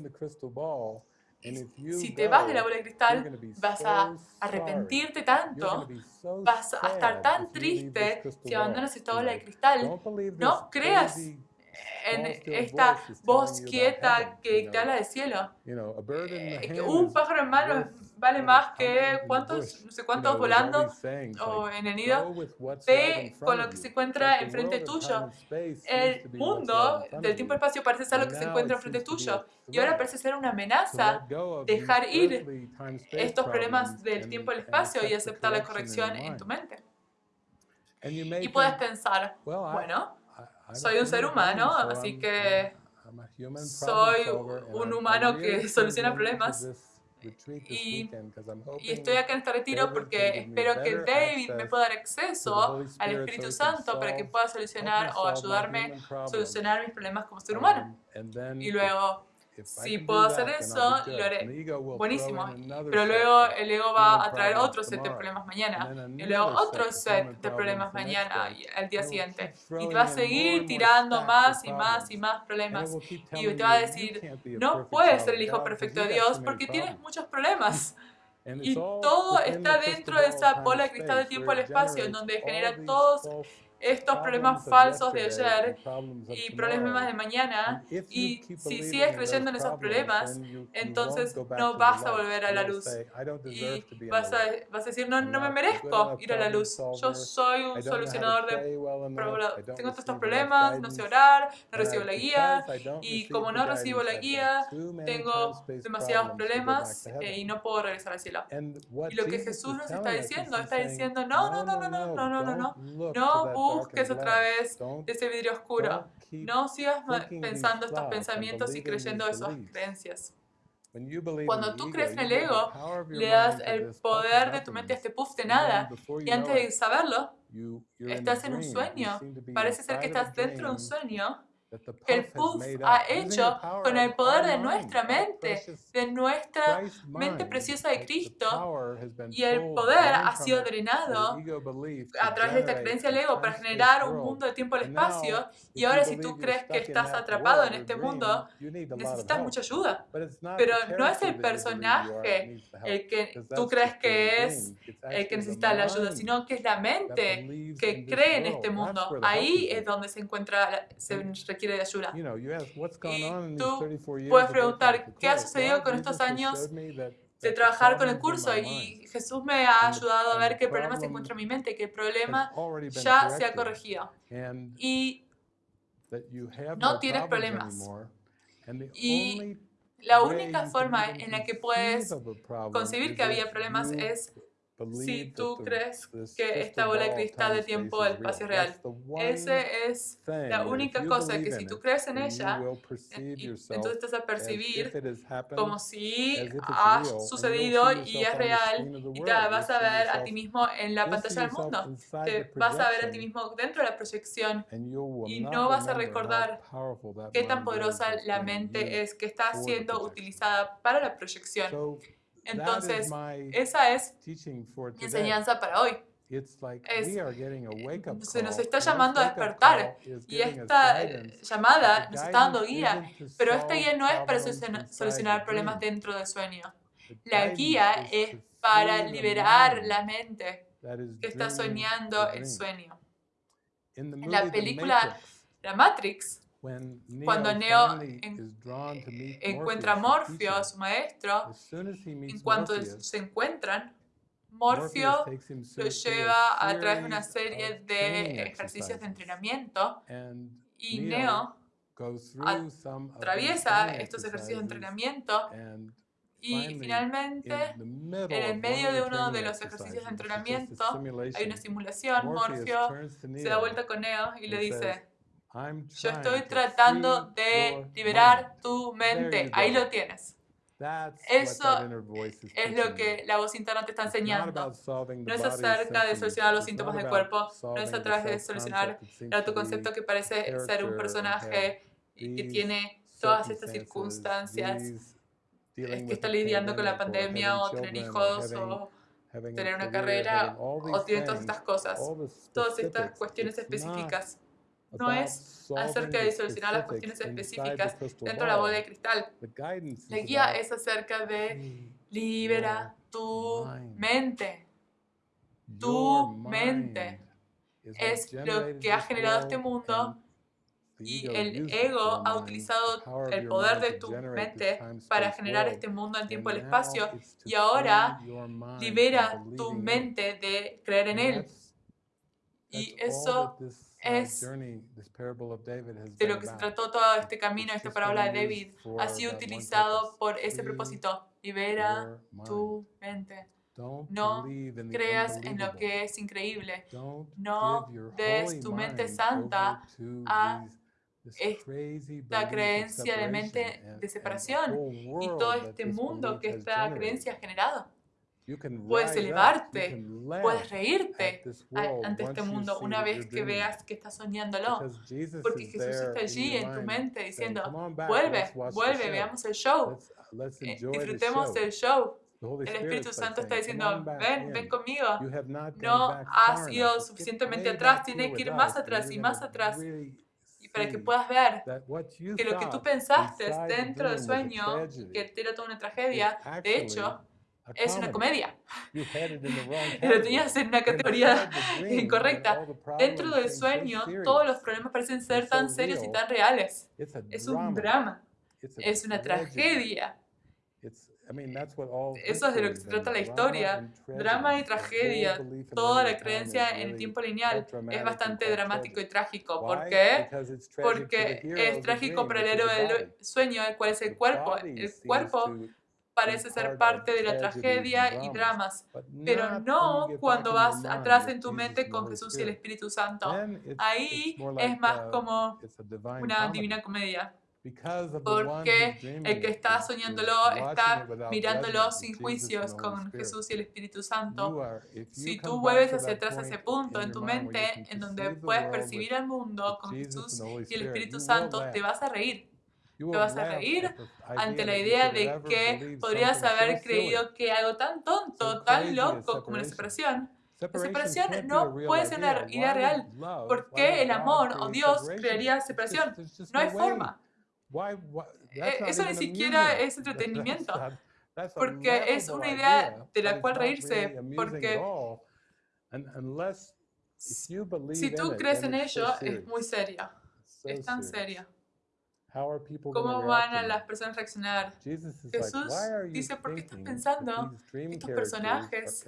si te vas de la bola de cristal, vas a arrepentirte tanto, vas a estar tan triste si abandonas esta bola de cristal. No creas en esta voz quieta que te habla del cielo. Eh, un pájaro en mano vale más que cuántos, no sé cuántos volando o en el nido. Ve con lo que se encuentra enfrente tuyo. El mundo del tiempo-espacio parece ser lo que se encuentra enfrente tuyo. Y ahora parece ser una amenaza dejar ir estos problemas del tiempo y el espacio y aceptar la corrección en tu mente. Y puedes pensar, bueno, soy un ser humano, así que soy un humano que soluciona problemas. Y, estoy acá en este retiro porque espero que David me pueda dar acceso al Espíritu Santo para que pueda solucionar o ayudarme a solucionar mis problemas como ser humano. Y luego si puedo hacer eso, lo haré. Buenísimo. Pero luego el ego va a traer otro set de problemas mañana. Y luego otro set de problemas mañana al día siguiente. Y te va a seguir tirando más y más y más problemas. Y te va a decir, no puedes ser el hijo perfecto de Dios porque tienes muchos problemas. Y todo está dentro de esa bola de cristal de tiempo y espacio, en donde genera todos estos problemas falsos de ayer y problemas de mañana y si sigues creyendo en esos problemas, entonces no vas a volver a la luz. y vas a, vas a decir, no, no me merezco ir a la luz, yo soy un solucionador de problemas, tengo todos estos problemas, no sé orar, no recibo la guía. y como no recibo la guía, tengo demasiados problemas eh, y no puedo regresar al cielo. Y lo que Jesús nos está diciendo, está diciendo, no, no, no, no, no, no, no, no, no, no, busques otra vez ese vidrio oscuro. No sigas pensando estos pensamientos y creyendo esas creencias. Cuando tú crees en el ego, le das el poder de tu mente a este puff de nada. Y antes de saberlo, estás en un sueño. Parece ser que estás dentro de un sueño que el puff ha hecho con el poder de nuestra mente, de nuestra mente preciosa de Cristo, y el poder ha sido drenado a través de esta creencia del ego para generar un mundo de tiempo y espacio, y ahora si tú crees que estás atrapado en este mundo, necesitas mucha ayuda. Pero no es el personaje el que tú crees que es el que necesita la ayuda, sino que es la mente que cree en este mundo. Ahí es donde se encuentra, se requiere de ayuda. Y tú puedes preguntar, ¿qué ha sucedido con estos años de trabajar con el curso? Y Jesús me ha ayudado a ver qué problema se encuentra en mi mente, que el problema ya se ha corregido. Y no tienes problemas. Y la única forma en la que puedes concebir que había problemas es si tú crees que esta bola de cristal de tiempo del espacio real. Esa es la única cosa que si tú crees en ella, entonces te vas a percibir como si ha sucedido y es real y te vas a ver a ti mismo en la pantalla del mundo. Te vas a ver a ti mismo dentro de la proyección y no vas a recordar qué tan poderosa la mente es que está siendo utilizada para la proyección. Entonces, esa es mi enseñanza para hoy. se nos está llamando a despertar y esta llamada nos está dando guía, pero esta guía no es para solucionar problemas dentro del sueño. La guía es para liberar la mente que está soñando el sueño. En la película La Matrix, cuando Neo encuentra a Morfeo, a su maestro, en cuanto se encuentran, Morfeo lo lleva a través de una serie de ejercicios de entrenamiento. Y Neo atraviesa estos ejercicios de entrenamiento. y finalmente, en el medio de uno de los ejercicios de entrenamiento, hay una simulación. Morfeo se da vuelta con Neo y le dice, yo estoy tratando de liberar tu mente. Ahí lo tienes. Eso es lo que la voz interna te está enseñando. No es acerca de solucionar los síntomas del cuerpo, no es a través de solucionar tu concepto que parece ser un personaje y que tiene todas estas circunstancias que está lidiando con la pandemia o tener hijos o tener una carrera o tiene todas estas cosas, todas estas cuestiones específicas. No es acerca de solucionar las cuestiones específicas dentro de la bola de cristal. La guía es acerca de libera tu mente. Tu mente es lo que ha generado este mundo y el ego ha utilizado el poder de tu mente para generar este mundo en tiempo y el espacio y ahora libera tu mente de creer en él. Y eso es de lo que se trató todo este camino, esta parábola de David, ha sido utilizado por ese propósito. Libera tu mente. No creas en lo que es increíble. No des tu mente santa a esta creencia de mente de separación y todo este mundo que esta creencia ha generado. Puedes elevarte, puedes reírte ante este mundo una vez que veas que estás soñándolo. Porque Jesús está allí en tu mente diciendo, vuelve, vuelve, veamos el show, eh, disfrutemos del show. El Espíritu Santo está diciendo, ven, ven conmigo. No has ido suficientemente atrás, tienes que ir más atrás y más atrás y para que puedas ver que lo que tú pensaste dentro del sueño, que era toda una tragedia, de hecho, es una comedia. Lo tenías en una categoría incorrecta. Dentro del sueño, todos los problemas parecen ser tan serios y tan reales. Es un drama. Es una tragedia. Eso es de lo que se trata la historia. Drama y tragedia. Toda la creencia en el tiempo lineal es bastante dramático y trágico. ¿Por qué? Porque es trágico para el héroe del sueño, el cual es el cuerpo. El cuerpo parece ser parte de la tragedia y dramas, pero no cuando vas atrás en tu mente con Jesús y el Espíritu Santo. Ahí es más como una divina comedia porque el que está soñándolo está mirándolo sin juicios con Jesús y el Espíritu Santo. Si tú vuelves hacia atrás a ese punto en tu mente, en donde puedes percibir el mundo con Jesús y el Espíritu Santo, te vas a reír. Te vas a reír ante la idea de que podrías haber creído que algo tan tonto, tan loco como la separación, la separación no puede ser una idea. real, porque el amor o Dios crearía separación. No hay forma. Eh, eso ni siquiera es entretenimiento, porque es una idea de la cual reírse, porque si tú crees en ello, es muy seria, es tan seria. ¿Cómo van a las personas a reaccionar? Jesús dice, ¿por qué estás pensando que estos personajes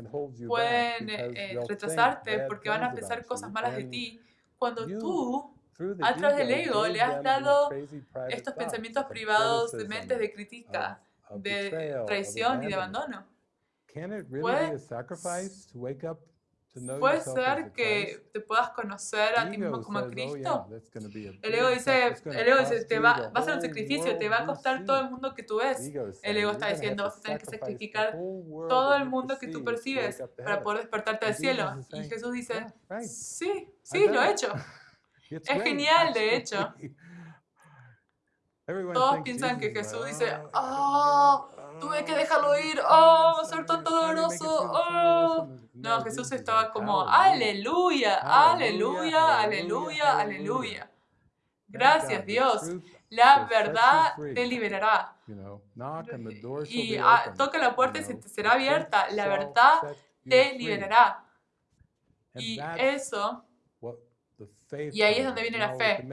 pueden eh, retrasarte porque van a pensar cosas malas de ti cuando tú a través del ego le has dado estos pensamientos privados de mentes de crítica, de traición y de abandono. ¿Puede, ser que te puedas conocer a ti mismo como Cristo? El ego dice, el ego dice te va, va a ser un sacrificio, te va a costar todo el mundo que tú ves. El ego está diciendo, vas a tener que sacrificar todo el mundo que tú percibes para poder despertarte al cielo. Y Jesús dice, sí, sí, lo he hecho. Es genial, de hecho. Todos piensan que Jesús dice, ¡Oh! Tuve que dejarlo ir, ¡Oh! Ser tan doloroso, ¡Oh! No, Jesús estaba como, ¡Aleluya! ¡Aleluya! ¡Aleluya! ¡Aleluya! Gracias, Dios. La verdad te liberará. Y ah, toca la puerta y se te será abierta. La verdad te liberará. Y eso y ahí es donde viene la fe.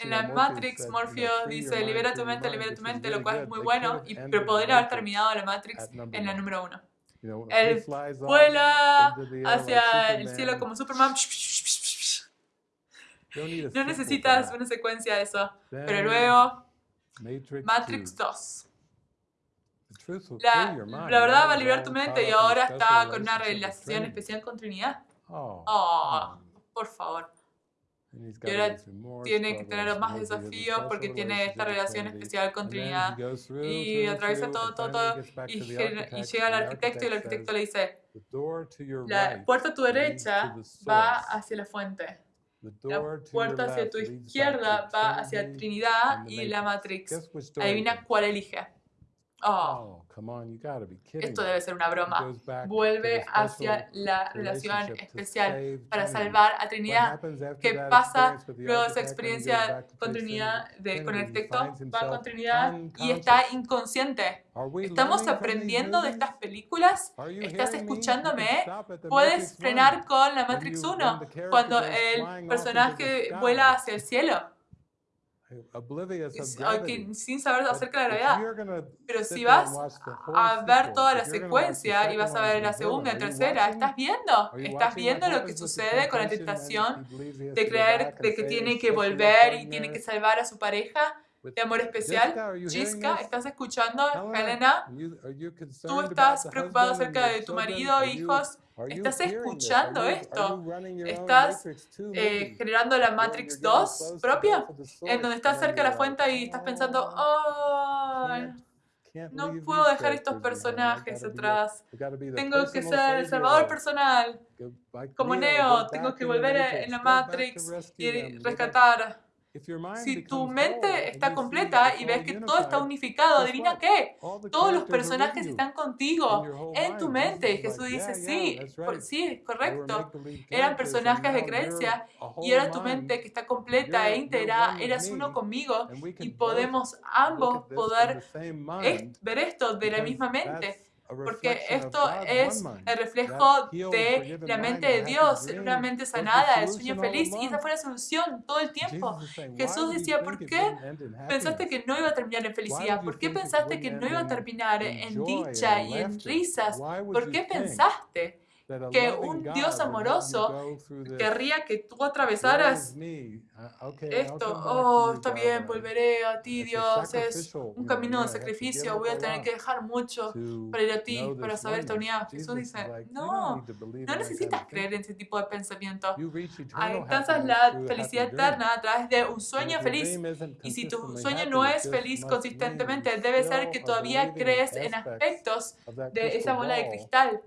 En la Matrix, Morpheus dice, libera tu mente, libera tu mente, lo cual es muy bueno, y, pero podría haber terminado la Matrix en la número uno. Él vuela hacia el cielo como Superman. No necesitas una secuencia de eso. Pero luego, Matrix 2. La, la, verdad va a liberar tu mente y ahora está con una relación especial con Trinidad. Oh, oh por favor. Y ahora tiene que tener más desafíos porque tiene esta relación especial con Trinidad. Y atraviesa todo, todo, todo. Y, llega al arquitecto y el arquitecto le dice, la puerta a tu derecha va hacia la fuente. La puerta hacia tu izquierda va hacia Trinidad y la Matrix. Adivina cuál elige. oh, esto debe ser una broma. Vuelve hacia la relación especial para salvar a Trinidad. ¿Qué pasa luego de esa experiencia con Trinidad, de, con el texto? Va con Trinidad y está inconsciente. ¿Estamos aprendiendo de estas películas? ¿Estás escuchándome? Puedes frenar con la Matrix 1 cuando el personaje vuela hacia el cielo sin saber acerca de la gravedad. Pero si vas a ver toda la secuencia y vas a ver la segunda y tercera, ¿estás viendo? ¿Estás viendo lo que sucede con la tentación de creer de que tiene que volver y tiene que salvar a su pareja? de amor especial. Chisca, ¿estás escuchando, Helena? ¿Tú estás preocupado acerca de tu marido, hijos? ¿Estás escuchando esto? ¿Estás eh, generando la Matrix 2 propia? En donde estás cerca de la fuente y estás pensando, oh, no puedo dejar estos personajes atrás. Tengo que ser el salvador personal. Como Neo, tengo que volver en la Matrix y rescatar si tu mente está completa y ves que todo está unificado, adivina qué, todos los personajes están contigo en tu mente. Jesús dice, sí, sí, correcto. Eran personajes de creencia y era tu mente que está completa e íntegra, eras uno conmigo y podemos ambos poder ver esto de la misma mente porque esto es el reflejo de la mente de Dios, una mente sanada, el sueño feliz, y esa fue la solución todo el tiempo. Jesús decía, ¿por qué pensaste que no iba a terminar en felicidad? ¿Por qué pensaste que no iba a terminar en dicha y en risas? ¿Por qué pensaste? Que un Dios amoroso querría que tú atravesaras uh, esto. Oh, está bien, volveré a ti, Dios. Es un camino de sacrificio. Voy a tener que dejar mucho para ir a ti, para saber esta unidad. Jesús dice, no, no necesitas creer en ese tipo de pensamiento. Alcanzas la felicidad eterna a través de un sueño feliz. Y si tu sueño no es feliz consistentemente, debe ser que todavía crees en aspectos de esa bola de cristal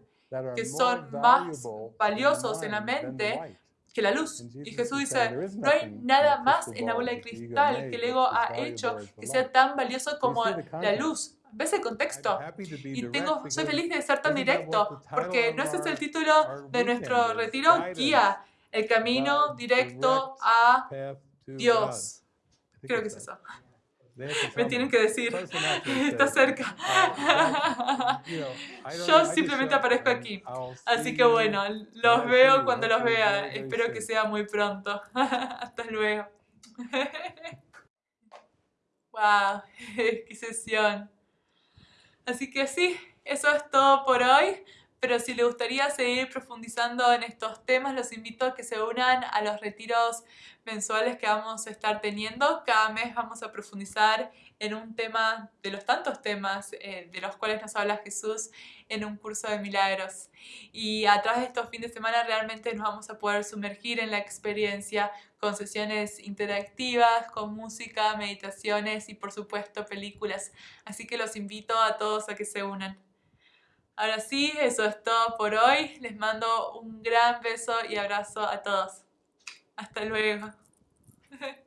que son más valiosos en la mente que la luz. Y Jesús dice, no hay nada más en la bola de cristal que el ego ha hecho que sea tan valioso como la luz. ¿Ves el contexto? Y tengo, soy feliz de ser tan directo, porque no ese es el título de nuestro retiro, guía, el camino directo a Dios. Creo que es eso. Me tienen que decir, está cerca. Yo simplemente aparezco aquí. Así que bueno, los veo cuando los vea. Espero que sea muy pronto. Hasta luego. ¡Wow! ¡Qué sesión! Así que sí, eso es todo por hoy. Pero si les gustaría seguir profundizando en estos temas, los invito a que se unan a los retiros mensuales que vamos a estar teniendo. Cada mes vamos a profundizar en un tema de los tantos temas eh, de los cuales nos habla Jesús en un curso de milagros. Y a través de estos fines de semana realmente nos vamos a poder sumergir en la experiencia con sesiones interactivas, con música, meditaciones y por supuesto películas. Así que los invito a todos a que se unan. Ahora sí, eso es todo por hoy. Les mando un gran beso y abrazo a todos. Hasta luego.